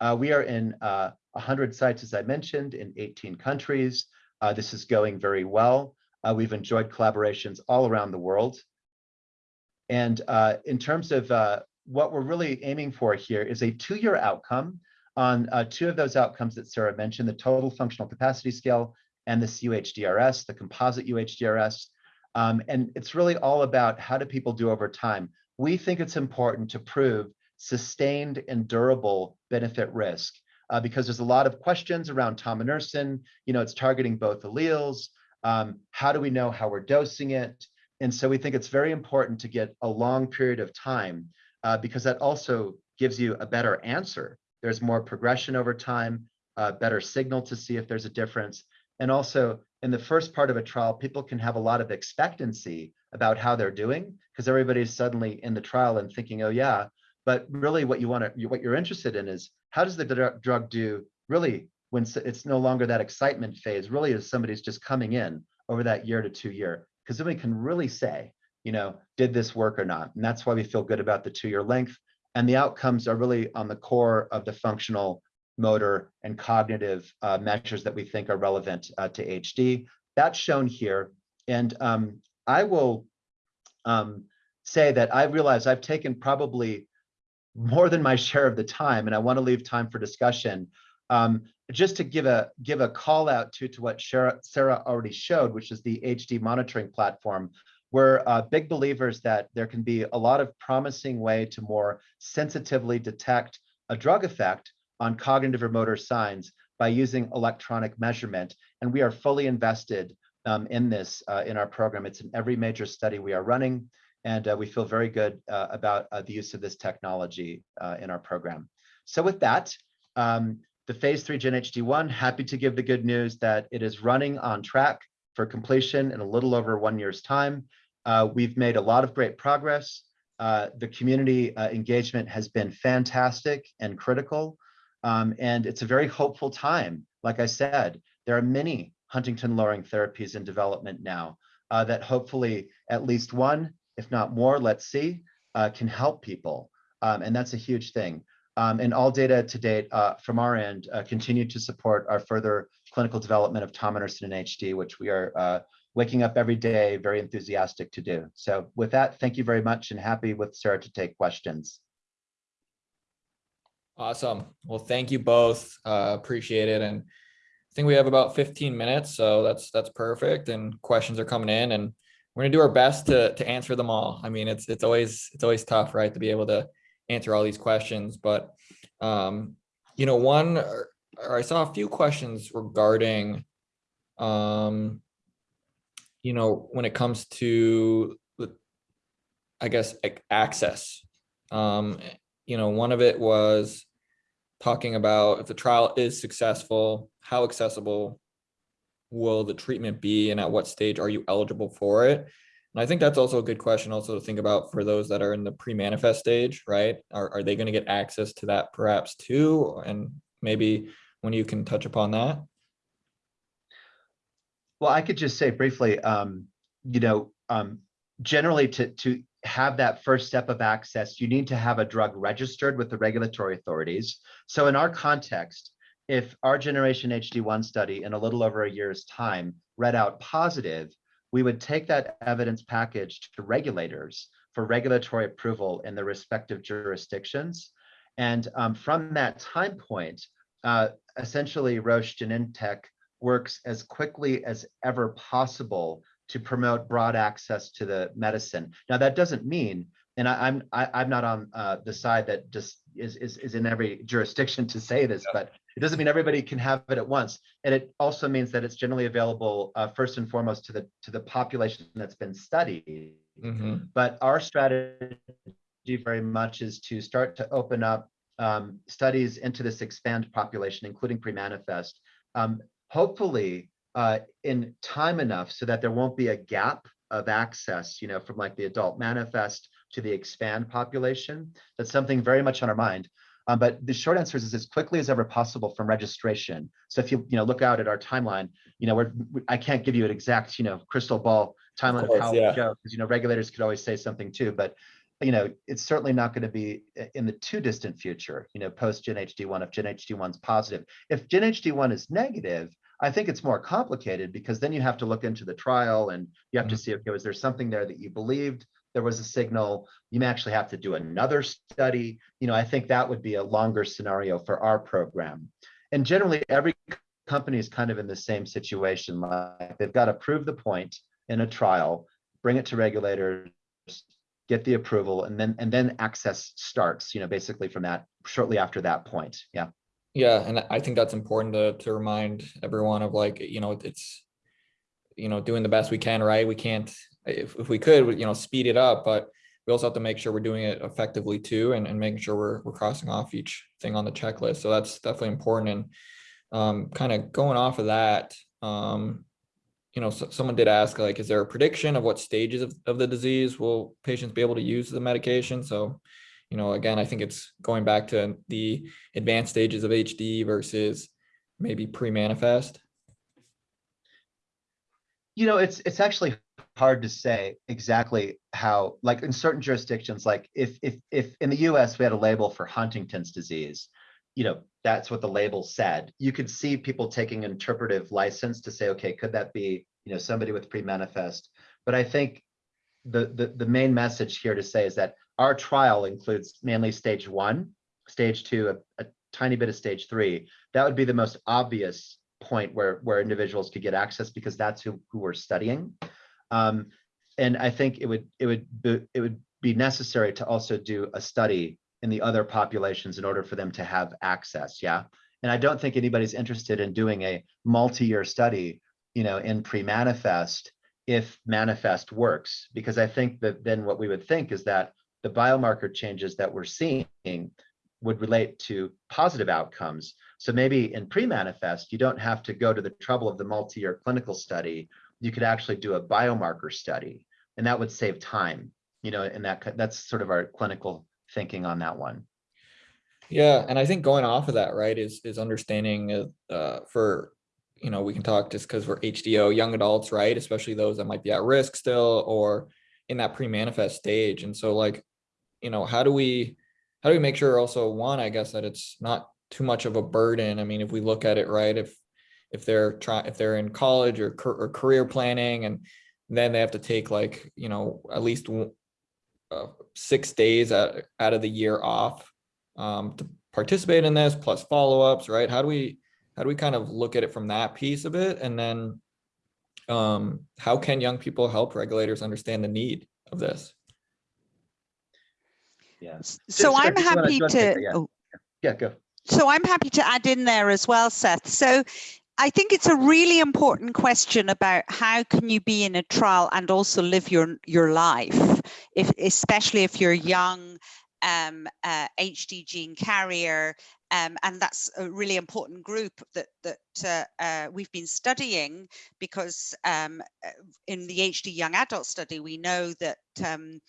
Uh, we are in uh, 100 sites, as I mentioned, in 18 countries. Uh, this is going very well. Uh, we've enjoyed collaborations all around the world. And uh, in terms of uh, what we're really aiming for here is a two-year outcome on two of those outcomes that Sarah mentioned, the total functional capacity scale and this UHDRS, the composite UHDRS. Um, and it's really all about how do people do over time. We think it's important to prove sustained and durable benefit risk uh, because there's a lot of questions around tominersen. You know, it's targeting both alleles. Um, how do we know how we're dosing it? And so we think it's very important to get a long period of time uh, because that also gives you a better answer. There's more progression over time, a better signal to see if there's a difference. And also in the first part of a trial, people can have a lot of expectancy about how they're doing because everybody's suddenly in the trial and thinking, oh yeah, but really what you want to, what you're interested in is how does the dr drug do really when it's no longer that excitement phase, really is somebody's just coming in over that year to two year, because then we can really say, you know, did this work or not? And that's why we feel good about the two year length. And the outcomes are really on the core of the functional motor and cognitive uh, measures that we think are relevant uh, to HD. That's shown here. And um, I will um, say that I realize I've taken probably more than my share of the time, and I want to leave time for discussion. Um, just to give a give a call out to to what Sarah, already showed, which is the HD monitoring platform. We're uh, big believers that there can be a lot of promising way to more sensitively detect a drug effect on cognitive or motor signs by using electronic measurement. And we are fully invested um, in this uh, in our program. It's in every major study we are running. And uh, we feel very good uh, about uh, the use of this technology uh, in our program. So with that, um, the phase three Gen HD1, happy to give the good news that it is running on track for completion in a little over one year's time. Uh, we've made a lot of great progress. the community engagement has been fantastic and critical. Um, and it's a very hopeful time. Like I said, there are many Huntingtin lowering therapies in development now uh, that hopefully at least one, if not more, let's see, uh, can help people. Um, and that's a huge thing. Um, and all data to date uh, from our end uh, continue to support our further clinical development of tominersen in HD, which we are uh, waking up every day very enthusiastic to do. So with that, thank you very much and happy with Sarah to take questions. Awesome. Well, thank you both. Uh, appreciate it. And I think we have about 15 minutes, so that's that's perfect. And questions are coming in, and we're gonna do our best to to answer them all. I mean, it's it's always it's always tough, right, to be able to answer all these questions. But um, you know, one or, or I saw a few questions regarding, um, you know, when it comes to, I guess, access. Um, you know, one of it was talking about if the trial is successful, how accessible will the treatment be and at what stage are you eligible for it? And I think that's also a good question also to think about for those that are in the pre-manifest stage, right? Are, are they going to get access to that perhaps too? And maybe when you can touch upon that. Well, I could just say briefly, um, you know, um, generally to, to have that first step of access, you need to have a drug registered with the regulatory authorities. So in our context, if our generation HD1 study in a little over a year's time read out positive, we would take that evidence package to regulators for regulatory approval in the respective jurisdictions. And um, from that time point, uh, essentially Roche Genentech works as quickly as ever possible to promote broad access to the medicine. Now, that doesn't mean and I, I'm, I, I'm not on, uh, the side that just is, is, is in every jurisdiction to say this, but it doesn't mean everybody can have it at once. And it also means that it's generally available, uh, first and foremost to the, to the population that's been studied. Mhm. But our strategy very much is to start to open up um, studies into this expand population, including pre-manifest. Um, hopefully, uh, in time enough so that there won't be a gap of access, you know, from like the adult manifest to the expand population. That's something very much on our mind. Um, but the short answer is as quickly as ever possible from registration. So if you, you know, look out at our timeline, you know, we're, we- I can't give you an exact, you know, crystal ball timeline of course, how yeah. it goes, because, you know, regulators could always say something too, but you know, it's certainly not going to be in the too distant future, you know, post Gen HD one, if Gen HD one's positive. If Gen HD one is negative, I think it's more complicated because then you have to look into the trial and you have to mm-hmm. see, okay, was there something there that you believed there was a signal? You may actually have to do another study. You know, I think that would be a longer scenario for our program. And generally, every company is kind of in the same situation. Like they've got to prove the point in a trial, bring it to regulators, get the approval, and then and then access starts. You know, basically from that shortly after that point. Yeah. Yeah, and I think that's important to to remind everyone of like, you know, it's you know, doing the best we can, right? We can't, if if we could, you know, speed it up, but we also have to make sure we're doing it effectively too and, and making sure we're we're crossing off each thing on the checklist. So that's definitely important. And um kind of going off of that, um, you know, so, someone did ask like, is there a prediction of what stages of, of the disease will patients be able to use the medication? So, you know, again, I think it's going back to the advanced stages of HD versus maybe pre-manifest. You know, it's it's actually hard to say exactly how, like in certain jurisdictions, like if if if in the US we had a label for Huntington's disease, you know, that's what the label said. You could see people taking interpretive license to say, okay, could that be, you know, somebody with pre-manifest? But I think the the the main message here to say is that our trial includes mainly stage one, stage two, a, a tiny bit of stage three. That would be the most obvious point where where individuals could get access because that's who who we're studying. Um, and I think it would it would be, it would be necessary to also do a study in the other populations in order for them to have access. Yeah. And I don't think anybody's interested in doing a multi-year study, you know, in pre-manifest if manifest works, because I think that then what we would think is that the biomarker changes that we're seeing would relate to positive outcomes. So maybe in pre-manifest, you don't have to go to the trouble of the multi-year clinical study. You could actually do a biomarker study, and that would save time. You know, and that that's sort of our clinical thinking on that one. Yeah, and I think going off of that, right, is is understanding uh, for you know, we can talk just because we're HDYO young adults, right? Especially those that might be at risk still or in that pre-manifest stage. And so like, you know, how do we how do we make sure also one, I guess that it's not too much of a burden. I mean, if we look at it, right, if if they're trying if they're in college or, or career planning and then they have to take like, you know, at least uh, six days out, out of the year off um, to participate in this plus follow-ups, right? How do we how do we kind of look at it from that piece of it? And then um, how can young people help regulators understand the need of this? Yeah. S- So I'm happy wanna to. Yeah. oh, Yeah, go. so I'm happy to add in there as well, Seth. So I think it's a really important question about how can you be in a trial and also live your your life, if especially if you're young, um, uh, HD gene carrier, um, and that's a really important group that that uh, uh, we've been studying because um, uh, in the HD young adult study we know that um,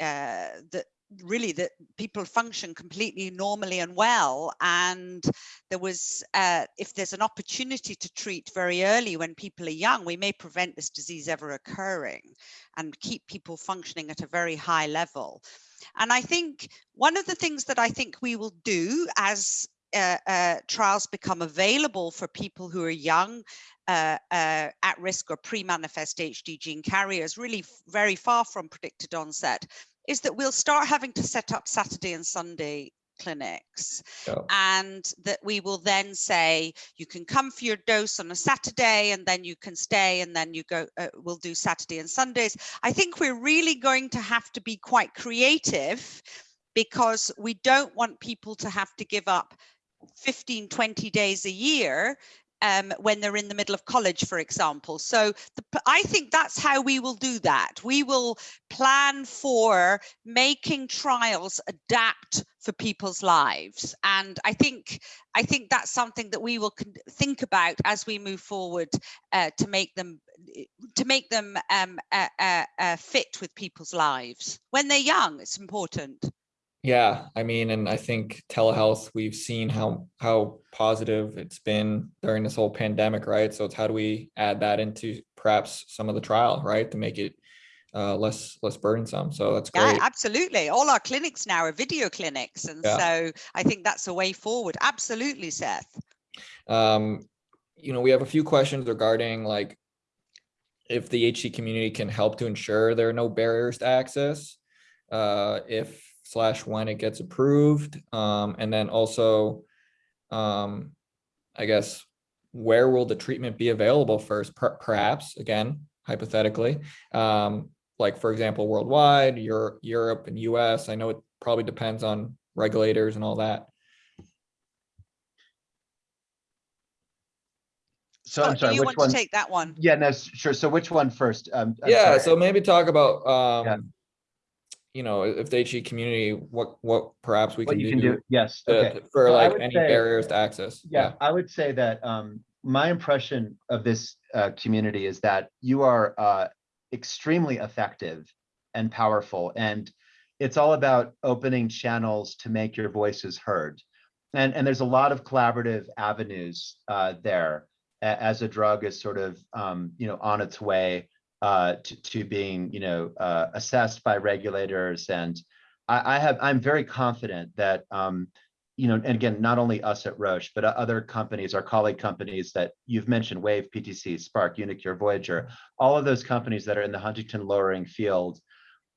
uh, that really that people function completely normally and well and there was uh, if there's an opportunity to treat very early when people are young we may prevent this disease ever occurring and keep people functioning at a very high level. And i think one of the things that i think we will do as uh, uh, trials become available for people who are young uh, uh, at risk or pre-manifest HD gene carriers, really very far from predicted onset, is that we'll start having to set up Saturday and Sunday clinics and that we will then say you can come for your dose on a Saturday and then you can stay and then you go uh, we'll do Saturday and Sundays. I think we're really going to have to be quite creative because we don't want people to have to give up 15 20 days a year um, when they're in the middle of college, for example. So the, I think that's how we will do that. We will plan for making trials adapt for people's lives, and I think I think that's something that we will think about as we move forward uh, to make them to make them um, uh, uh, fit with people's lives when they're young. It's important. Yeah, I mean, and I think telehealth, we've seen how how positive it's been during this whole pandemic, right? So it's how do we add that into perhaps some of the trial, right, to make it uh, less less burdensome. So that's Yeah, absolutely. All our clinics now are video clinics, and Yeah. so I think that's a way forward. Absolutely, Seth. Um, you know, we have a few questions regarding like if the HD community can help to ensure there are no barriers to access, uh, if slash when it gets approved, um, and then also, um, I guess, where will the treatment be available first? Per- perhaps again, hypothetically, um, like for example, worldwide, Europe, Europe, and U.S. I know it probably depends on regulators and all that. So I'm Scott, do sorry, you which want one? to take that one? Yeah, no, sure. So which one first? Um, yeah sorry. so maybe talk about um you know if the HD community what what perhaps we What can, you do, can do, yes, okay. to- for So I like would any say- barriers to access Yeah, I would say that um, my impression of this uh, community is that you are uh, extremely effective and powerful, and it's all about opening channels to make your voices heard. And and there's a lot of collaborative avenues uh, there a- as a drug is sort of um, you know on its way uh, to to being you know uh, assessed by regulators and I, I have I'm very confident that um, you know, and again, not only us at Roche, but other companies, our colleague companies that you've mentioned, Wave, PTC, Spark, uniQure, Voyager, all of those companies that are in the Huntingtin lowering field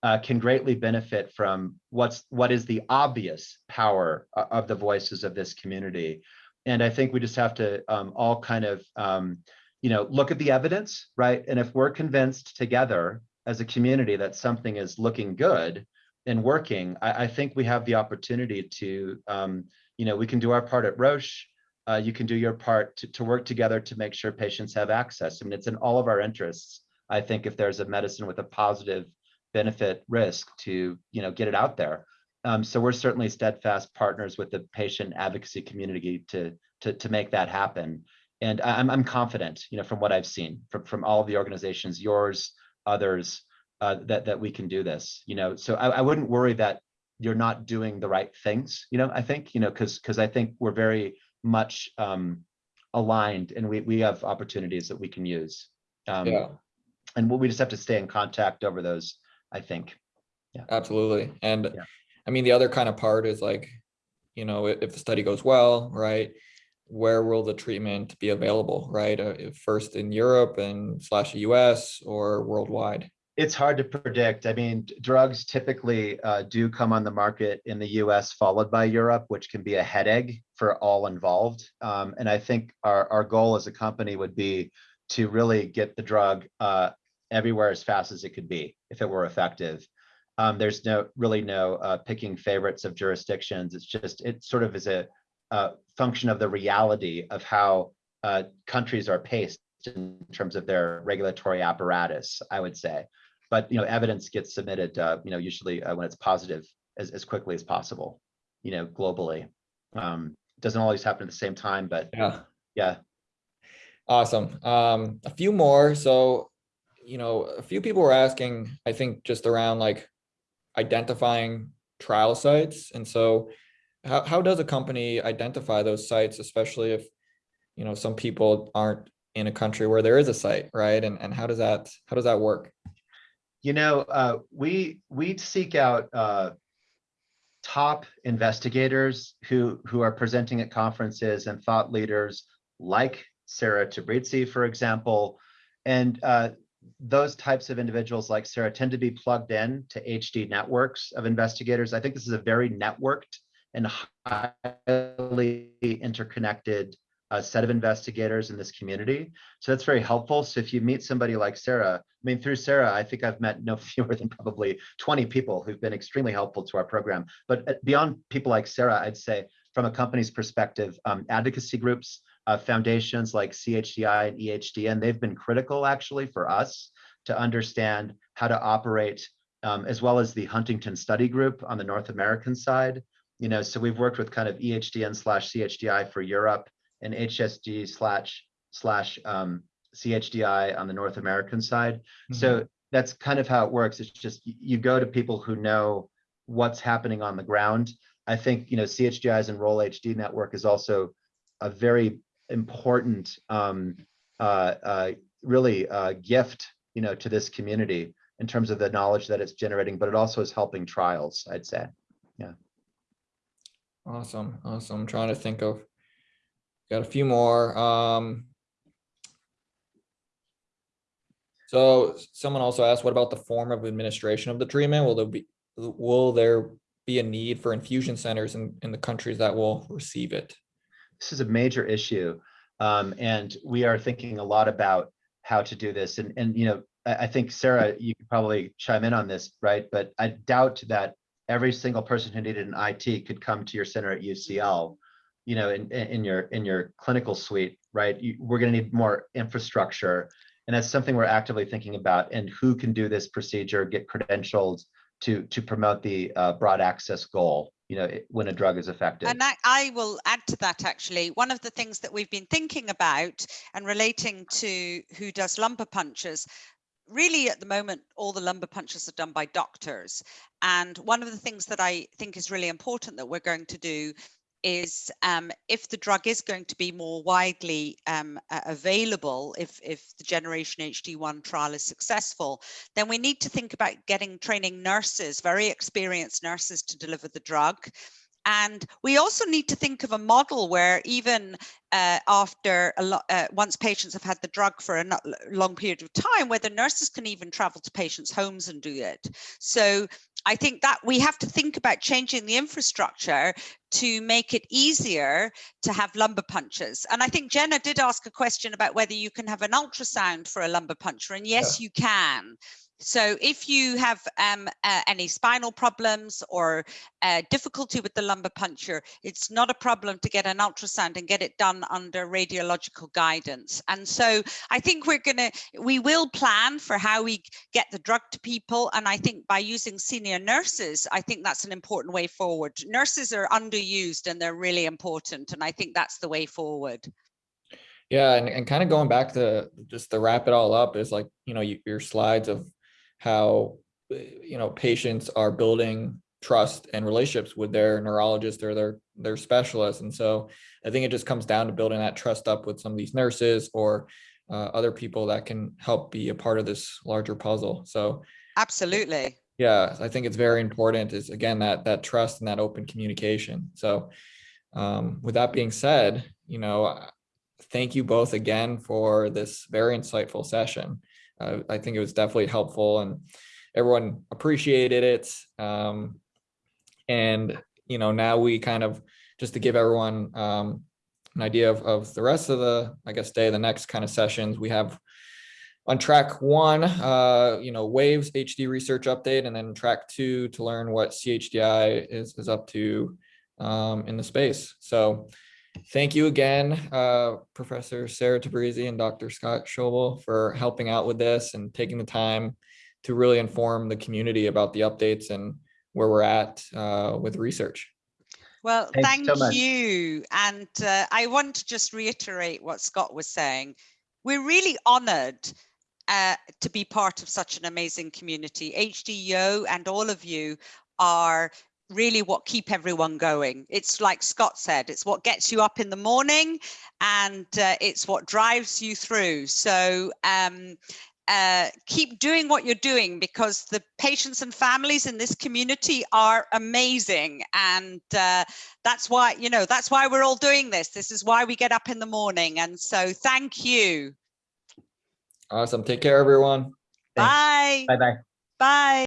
uh, can greatly benefit from what's what is the obvious power of the voices of this community. And I think we just have to um, all kind of, um, you know, look at the evidence, right? And if we're convinced together as a community that something is looking good, and working, I, I think we have the opportunity to, um, you know, we can do our part at Roche. Uh, you can do your part to, to work together to make sure patients have access. I mean, it's in all of our interests. I think if there's a medicine with a positive benefit risk to, you know, get it out there. Um, so we're certainly steadfast partners with the patient advocacy community to to to make that happen. And I'm I'm confident, you know, from what I've seen from from all of the organizations, yours, others, uh, that that we can do this. You know, so I, I wouldn't worry that you're not doing the right things. You know, I think you know because because I think we're very much um, aligned and we we have opportunities that we can use. Um, yeah And we we just have to stay in contact over those. I think. Yeah. absolutely and Yeah. i mean the other kind of part is like you know if the study goes well right where will the treatment be available right uh, first in europe and slash us or worldwide It's hard to predict. I mean, drugs typically uh, do come on the market in the US, followed by Europe, which can be a headache for all involved. Um, and I think our, our goal as a company would be to really get the drug uh, everywhere as fast as it could be if it were effective. Um, there's no really no uh, picking favorites of jurisdictions. It's just it sort of is a, uh function of the reality of how uh, countries are paced in terms of their regulatory apparatus. I would say but you know evidence gets submitted uh, you know usually uh, when it's positive as, as quickly as possible you know globally um doesn't always happen at the same time but yeah yeah Awesome. Um, a few more. So, you know, a few people were asking, I think just around like identifying trial sites. And so how, how does a company identify those sites, especially if, you know, some people aren't in a country where there is a site, right? And, and how does that, how does that work? you know uh, we we seek out uh, top investigators who who are presenting at conferences and thought leaders like Sarah Tabrizi, for example, and uh, those types of individuals like Sarah tend to be plugged in to HD networks of investigators. I think this is a very networked and highly interconnected uh, set of investigators in this community. So that's very helpful. So if you meet somebody like Sarah, I mean, through Sarah, I think I've met no fewer than probably 20 people who've been extremely helpful to our program. But uh, beyond people like Sarah, I'd say from a company's perspective, um, advocacy groups, uh, foundations like CHDI and EHDN, they've been critical actually for us to understand how to operate, um, as well as the Huntington Study Group on the North American side. You know, so we've worked with kind of EHDN slash CHDI for Europe and HSG slash slash um, CHDI on the North American side. So that's kind of how it works. It's just you go to people who know what's happening on the ground. I think, you know, CHDI's Enroll HD network is also a very important, um, uh, uh, really uh, gift, you know, to this community in terms of the knowledge that it's generating, but it also is helping trials, I'd say. Awesome, awesome. I'm trying to think of, got a few more. Um. So someone also asked, what about the form of administration of the treatment? Will there be, will there be a need for infusion centers in, in the countries that will receive it? this is a major issue. Um, and we are thinking a lot about how to do this. And, and, you know, I, I think Sarah, you could probably chime in on this, right? But I doubt that every single person who needed an IT could come to your center at UCL, you know, in, in your, in your clinical suite, right? You, we're gonna need more infrastructure. And that's something we're actively thinking about and who can do this procedure, get credentialed to, to promote the uh, broad access goal, you know, when a drug is effective. And I, I will add to that actually. One of the things that we've been thinking about and relating to who does lumbar punctures, really at the moment, all the lumbar punctures are done by doctors. And one of the things that I think is really important that we're going to do is um, if the drug is going to be more widely um, a- available, if, if the Generation HD1 trial is successful, then we need to think about getting training nurses, very experienced nurses to deliver the drug. And we also need to think of a model where even uh, after a lot, uh, once patients have had the drug for a long period of time, where the nurses can even travel to patients' homes and do it. So I think that we have to think about changing the infrastructure to make it easier to have lumbar punctures. And I think Jenna did ask a question about whether you can have an ultrasound for a lumbar puncture, and yes, you can. So if you have um, uh, any spinal problems or uh, difficulty with the lumbar puncture, it's not a problem to get an ultrasound and get it done under radiological guidance. And so I think we're going to, we will plan for how we get the drug to people. And I think by using senior nurses, I think that's an important way forward. Nurses are underused and they're really important. And I think that's the way forward. Yeah, and, and kind of going back to just to wrap it all up is like, you know, you- your slides of how, uh, you know, patients are building trust and relationships with their neurologist or their, their specialist. And so I think it just comes down to building that trust up with some of these nurses or uh, other people that can help be a part of this larger puzzle. So Absolutely. yeah, I think it's very important is again, that, that trust and that open communication. So um, with that being said, you know, thank you both again for this very insightful session. Uh, I think it was definitely helpful and everyone appreciated it. Um, and, you know, now we kind of, just to give everyone um, an idea of, of the rest of the, I guess, day, the next kind of sessions we have on track one, uh, you know, Waves HD research update, and then track two to learn what CHDI is, is up to um, in the space. So thank you again, uh, Professor Sarah Tabrizi and Dr. Scott Schobel for helping out with this and taking the time to really inform the community about the updates and where we're at uh, with research. Well, Thanks thank so you. And uh, I want to just reiterate what Scott was saying. We're really honored uh, to be part of such an amazing community. HDYO and all of you are really what keep everyone going. It's like Scott said, it's what gets you up in the morning and uh, it's what drives you through. So um, uh, keep doing what you're doing because the patients and families in this community are amazing. And uh, that's why, you know, that's why we're all doing this. This is why we get up in the morning. And so thank you. Awesome. Take care, everyone. Bye. Bye-bye. Bye.